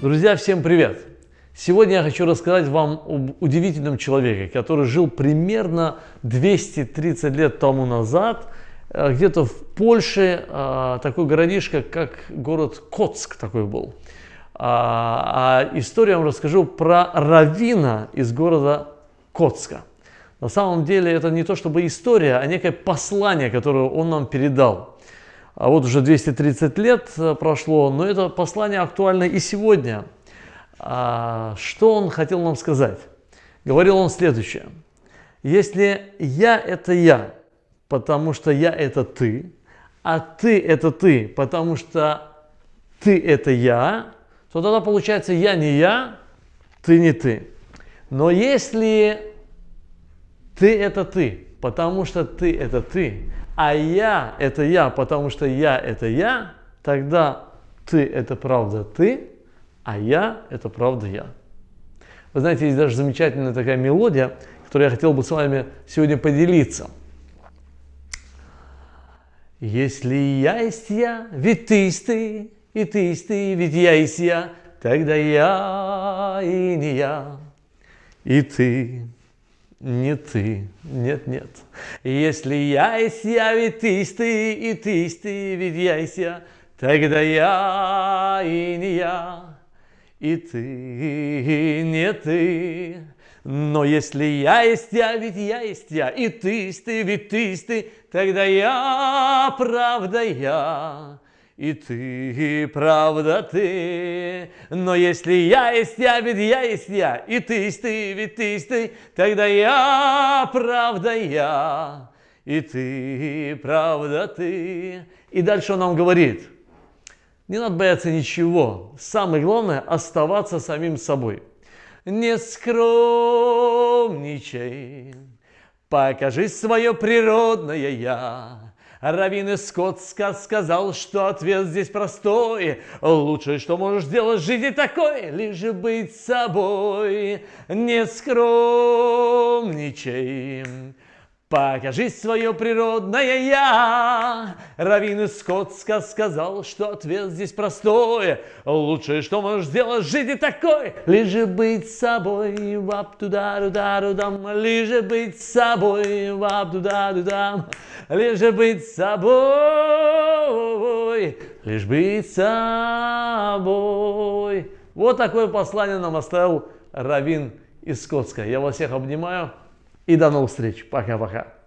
Друзья, всем привет! Сегодня я хочу рассказать вам об удивительном человеке, который жил примерно 230 лет тому назад, э, где-то в Польше, э, такой городишко, как город Коцк такой был. А, а историю я вам расскажу про равина из города Коцка. На самом деле это не то чтобы история, а некое послание, которое он нам передал. А вот уже 230 лет э, прошло, но это послание актуально и сегодня. А что он хотел нам сказать? Говорил он следующее. Если я – это я, потому что я – это ты, а ты – это ты, потому что ты – это я, то тогда получается я не я, ты не ты. Но если ты – это ты, потому что ты – это ты, а я – это я, потому что я – это я, тогда ты – это правда ты, а я – это правда я. Вы знаете, есть даже замечательная такая мелодия, которую я хотел бы с вами сегодня поделиться. Если я есть я, ведь ты есть ты, и ты есть ты, ведь я есть я, тогда я и не я, и ты не ты, нет, нет. Если я есть я, ведь ты есть ты, и ты есть ты, ведь я есть я, тогда я и не я, и ты не ты. Но если я есть я, ведь я есть я, и ты есть ты, ведь ты есть ты, тогда я, правда я, и ты, правда ты. Но если я есть я, ведь я есть я, и ты есть ты, ведь ты есть ты, тогда я, правда я, и ты, правда ты. И дальше он нам говорит, не надо бояться ничего, самое главное оставаться самим собой. Не скромничай, покажи свое природное я, Равин Скотска сказал, что ответ здесь простой. Лучшее, что можешь сделать в жизни такой, лишь быть собой. Не скромничай, Покажи свое природное я. Равин из Скотска сказал, что ответ здесь простой. Лучшее, что можешь сделать в жизни такой, лишь быть собой. Вап туда туда дам лишь быть собой. Вап туда дам лишь быть собой. Лишь быть собой. Вот такое послание нам оставил Равин из Скотска. Я вас всех обнимаю. И до новых встреч. Пока-пока.